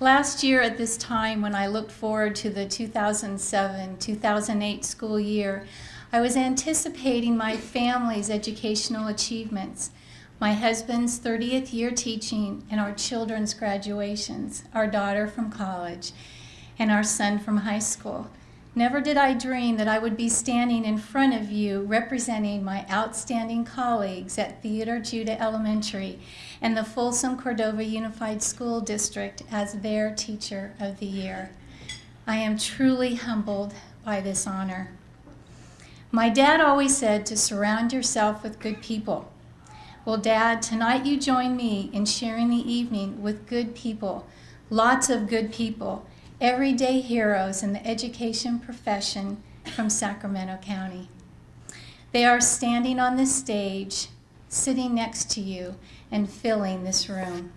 Last year at this time, when I looked forward to the 2007-2008 school year, I was anticipating my family's educational achievements, my husband's 30th year teaching and our children's graduations, our daughter from college, and our son from high school. Never did I dream that I would be standing in front of you representing my outstanding colleagues at Theodore Judah Elementary and the Folsom Cordova Unified School District as their Teacher of the Year. I am truly humbled by this honor. My dad always said to surround yourself with good people. Well, Dad, tonight you join me in sharing the evening with good people, lots of good people, everyday heroes in the education profession from Sacramento County. They are standing on this stage, sitting next to you, and filling this room.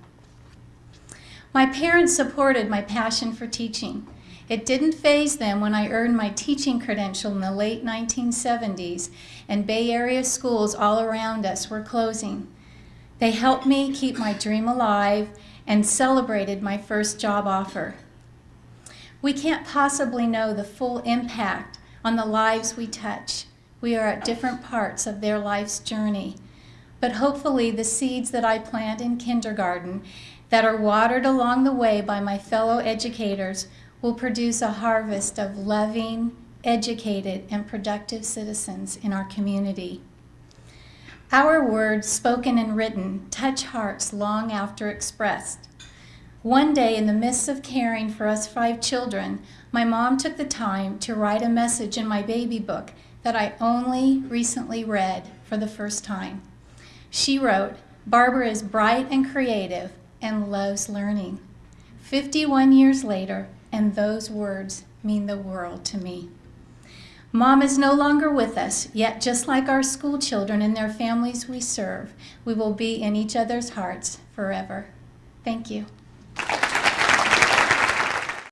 My parents supported my passion for teaching. It didn't faze them when I earned my teaching credential in the late 1970s and Bay Area schools all around us were closing. They helped me keep my dream alive and celebrated my first job offer. We can't possibly know the full impact on the lives we touch. We are at different parts of their life's journey. But hopefully the seeds that I plant in kindergarten that are watered along the way by my fellow educators will produce a harvest of loving, educated, and productive citizens in our community. Our words, spoken and written, touch hearts long after expressed. One day, in the midst of caring for us five children, my mom took the time to write a message in my baby book that I only recently read for the first time. She wrote, Barbara is bright and creative and loves learning. 51 years later, and those words mean the world to me. Mom is no longer with us, yet just like our school children and their families we serve, we will be in each other's hearts forever. Thank you.